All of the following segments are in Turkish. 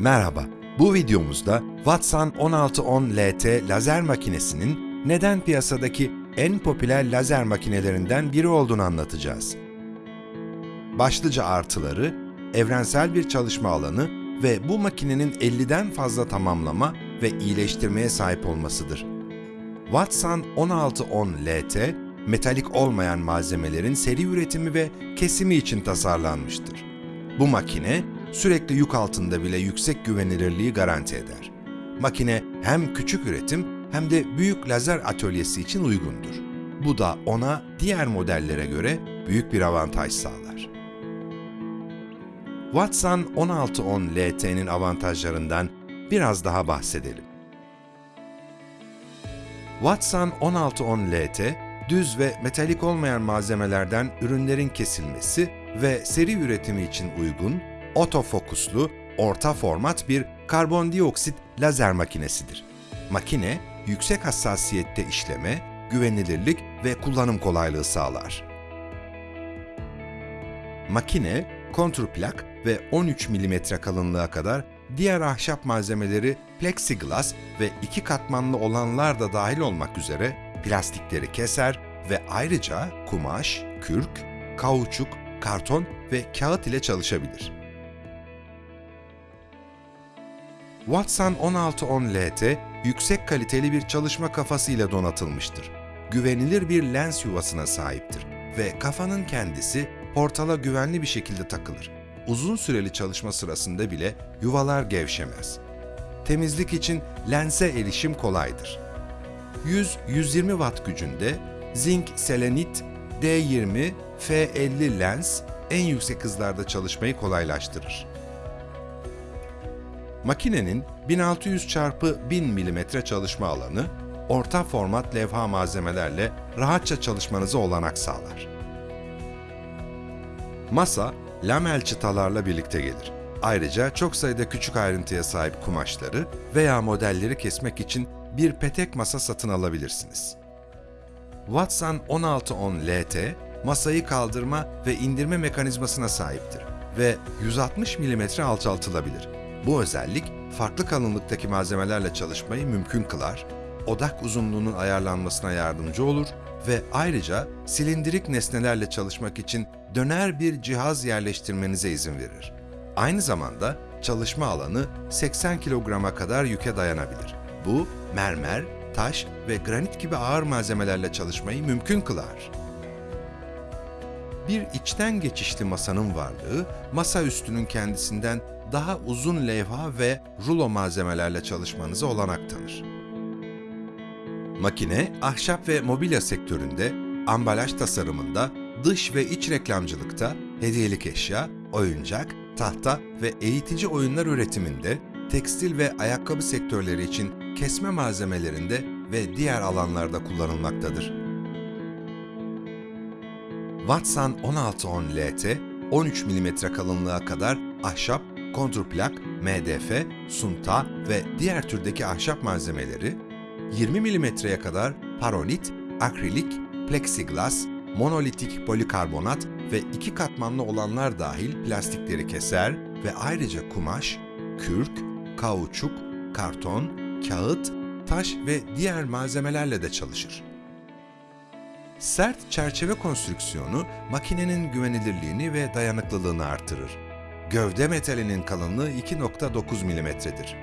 Merhaba, bu videomuzda Watson 1610 LT lazer makinesinin neden piyasadaki en popüler lazer makinelerinden biri olduğunu anlatacağız. Başlıca artıları, evrensel bir çalışma alanı ve bu makinenin 50'den fazla tamamlama ve iyileştirmeye sahip olmasıdır. Watson 1610 LT, metalik olmayan malzemelerin seri üretimi ve kesimi için tasarlanmıştır. Bu makine, sürekli yük altında bile yüksek güvenilirliği garanti eder. Makine hem küçük üretim hem de büyük lazer atölyesi için uygundur. Bu da ona diğer modellere göre büyük bir avantaj sağlar. Watson 1610 LT'nin avantajlarından biraz daha bahsedelim. Watson 1610 LT, düz ve metalik olmayan malzemelerden ürünlerin kesilmesi ve seri üretimi için uygun, otofokuslu, orta format bir karbondioksit lazer makinesidir. Makine, yüksek hassasiyette işleme, güvenilirlik ve kullanım kolaylığı sağlar. Makine, kontrplak ve 13 mm kalınlığa kadar diğer ahşap malzemeleri plexiglas ve iki katmanlı olanlar da dahil olmak üzere plastikleri keser ve ayrıca kumaş, kürk, kauçuk, karton ve kağıt ile çalışabilir. Watson 1610 LT, yüksek kaliteli bir çalışma kafası ile donatılmıştır. Güvenilir bir lens yuvasına sahiptir ve kafanın kendisi portala güvenli bir şekilde takılır. Uzun süreli çalışma sırasında bile yuvalar gevşemez. Temizlik için lense erişim kolaydır. 100-120 watt gücünde zinc selenit D20 F50 lens en yüksek hızlarda çalışmayı kolaylaştırır. Makinenin 1600 x 1000 mm çalışma alanı, orta format levha malzemelerle rahatça çalışmanıza olanak sağlar. Masa, lamel çıtalarla birlikte gelir. Ayrıca çok sayıda küçük ayrıntıya sahip kumaşları veya modelleri kesmek için bir petek masa satın alabilirsiniz. Watson 1610 LT, masayı kaldırma ve indirme mekanizmasına sahiptir ve 160 mm alçaltılabilir. Bu özellik, farklı kalınlıktaki malzemelerle çalışmayı mümkün kılar, odak uzunluğunun ayarlanmasına yardımcı olur ve ayrıca silindirik nesnelerle çalışmak için döner bir cihaz yerleştirmenize izin verir. Aynı zamanda çalışma alanı 80 kilograma kadar yüke dayanabilir. Bu, mermer, taş ve granit gibi ağır malzemelerle çalışmayı mümkün kılar. Bir içten geçişli masanın varlığı, masa üstünün kendisinden daha uzun levha ve rulo malzemelerle çalışmanıza olanak tanır. Makine, ahşap ve mobilya sektöründe, ambalaj tasarımında, dış ve iç reklamcılıkta, hediyelik eşya, oyuncak, tahta ve eğitici oyunlar üretiminde, tekstil ve ayakkabı sektörleri için kesme malzemelerinde ve diğer alanlarda kullanılmaktadır. Watson 1610 LT, 13 mm kalınlığa kadar ahşap, kontrplak, MDF, sunta ve diğer türdeki ahşap malzemeleri, 20 mm'ye kadar paronit, akrilik, plexiglas, monolitik polikarbonat ve iki katmanlı olanlar dahil plastikleri keser ve ayrıca kumaş, kürk, kauçuk, karton, kağıt, taş ve diğer malzemelerle de çalışır. Sert çerçeve konstrüksiyonu makinenin güvenilirliğini ve dayanıklılığını artırır. Gövde metalinin kalınlığı 2.9 mm'dir.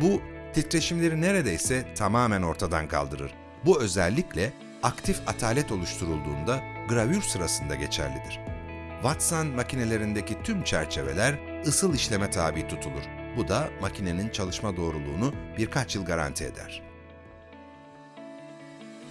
Bu, titreşimleri neredeyse tamamen ortadan kaldırır. Bu özellikle aktif atalet oluşturulduğunda gravür sırasında geçerlidir. Watson makinelerindeki tüm çerçeveler ısıl işleme tabi tutulur. Bu da makinenin çalışma doğruluğunu birkaç yıl garanti eder.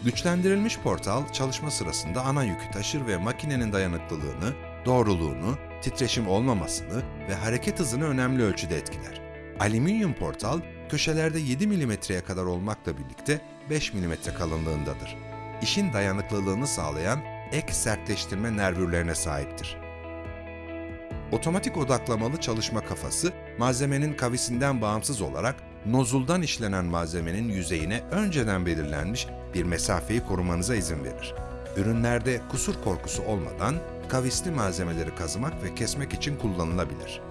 Güçlendirilmiş portal çalışma sırasında ana yükü taşır ve makinenin dayanıklılığını, doğruluğunu, titreşim olmamasını ve hareket hızını önemli ölçüde etkiler. Alüminyum portal köşelerde 7 mm'ye kadar olmakla birlikte 5 mm kalınlığındadır. İşin dayanıklılığını sağlayan ek sertleştirme nervürlerine sahiptir. Otomatik odaklamalı çalışma kafası, malzemenin kavisinden bağımsız olarak nozuldan işlenen malzemenin yüzeyine önceden belirlenmiş bir mesafeyi korumanıza izin verir. Ürünlerde kusur korkusu olmadan kavisli malzemeleri kazımak ve kesmek için kullanılabilir.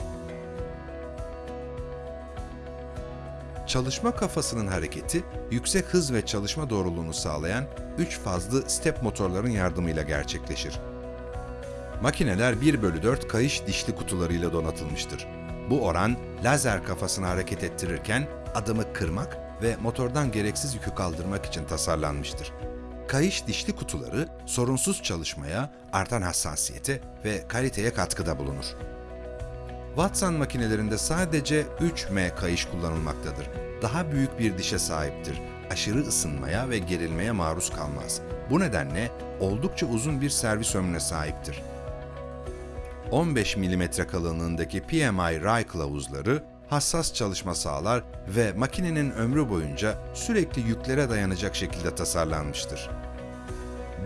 Çalışma kafasının hareketi, yüksek hız ve çalışma doğruluğunu sağlayan 3 fazlı step motorların yardımıyla gerçekleşir. Makineler 1 bölü 4 kayış dişli kutularıyla donatılmıştır. Bu oran lazer kafasını hareket ettirirken adımı kırmak ve motordan gereksiz yükü kaldırmak için tasarlanmıştır. Kayış dişli kutuları sorunsuz çalışmaya, artan hassasiyete ve kaliteye katkıda bulunur. Watson makinelerinde sadece 3M kayış kullanılmaktadır. Daha büyük bir dişe sahiptir. Aşırı ısınmaya ve gerilmeye maruz kalmaz. Bu nedenle oldukça uzun bir servis ömrüne sahiptir. 15 mm kalınlığındaki PMI ray kılavuzları hassas çalışma sağlar ve makinenin ömrü boyunca sürekli yüklere dayanacak şekilde tasarlanmıştır.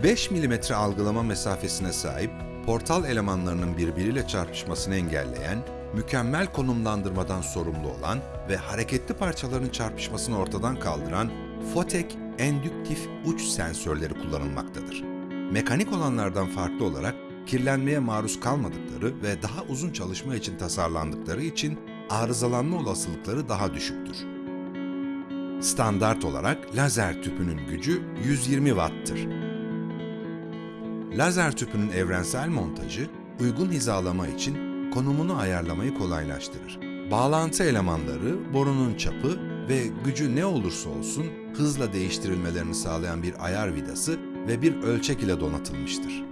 5 mm algılama mesafesine sahip, portal elemanlarının birbiriyle çarpışmasını engelleyen, mükemmel konumlandırmadan sorumlu olan ve hareketli parçaların çarpışmasını ortadan kaldıran Fotek endüktif uç sensörleri kullanılmaktadır. Mekanik olanlardan farklı olarak kirlenmeye maruz kalmadıkları ve daha uzun çalışma için tasarlandıkları için arızalanma olasılıkları daha düşüktür. Standart olarak lazer tüpünün gücü 120 Watt'tır. Lazer tüpünün evrensel montajı, uygun hizalama için konumunu ayarlamayı kolaylaştırır. Bağlantı elemanları, borunun çapı ve gücü ne olursa olsun hızla değiştirilmelerini sağlayan bir ayar vidası ve bir ölçek ile donatılmıştır.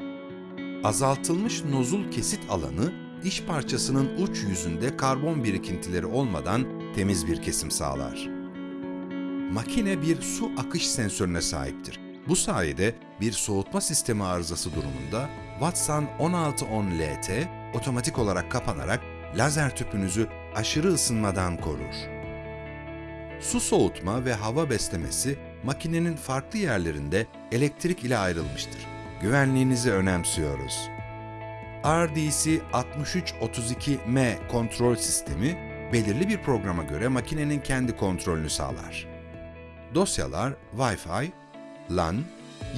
Azaltılmış nozul kesit alanı, iş parçasının uç yüzünde karbon birikintileri olmadan temiz bir kesim sağlar. Makine bir su akış sensörüne sahiptir. Bu sayede bir soğutma sistemi arızası durumunda Watson 1610 LT otomatik olarak kapanarak lazer tüpünüzü aşırı ısınmadan korur. Su soğutma ve hava beslemesi makinenin farklı yerlerinde elektrik ile ayrılmıştır. Güvenliğinizi önemsiyoruz. RDC 6332M kontrol sistemi belirli bir programa göre makinenin kendi kontrolünü sağlar. Dosyalar Wi-Fi, LAN,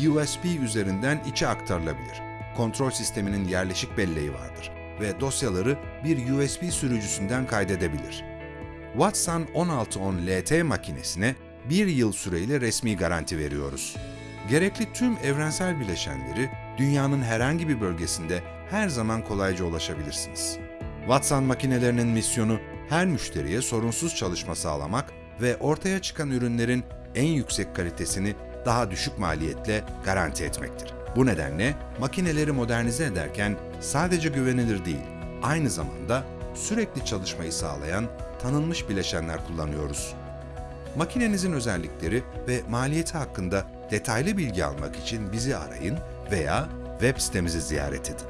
USB üzerinden içe aktarılabilir. Kontrol sisteminin yerleşik belleği vardır ve dosyaları bir USB sürücüsünden kaydedebilir. Watson 1610 LT makinesine bir yıl süreyle resmi garanti veriyoruz. Gerekli tüm evrensel bileşenleri dünyanın herhangi bir bölgesinde her zaman kolayca ulaşabilirsiniz. Watson makinelerinin misyonu her müşteriye sorunsuz çalışma sağlamak ve ortaya çıkan ürünlerin en yüksek kalitesini daha düşük maliyetle garanti etmektir. Bu nedenle makineleri modernize ederken sadece güvenilir değil, aynı zamanda sürekli çalışmayı sağlayan tanınmış bileşenler kullanıyoruz. Makinenizin özellikleri ve maliyeti hakkında detaylı bilgi almak için bizi arayın veya web sitemizi ziyaret edin.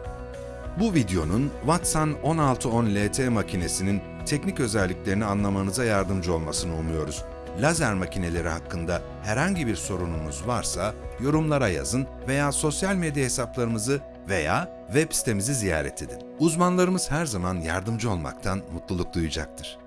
Bu videonun Watson 1610 LT makinesinin teknik özelliklerini anlamanıza yardımcı olmasını umuyoruz. Lazer makineleri hakkında herhangi bir sorununuz varsa yorumlara yazın veya sosyal medya hesaplarımızı veya web sitemizi ziyaret edin. Uzmanlarımız her zaman yardımcı olmaktan mutluluk duyacaktır.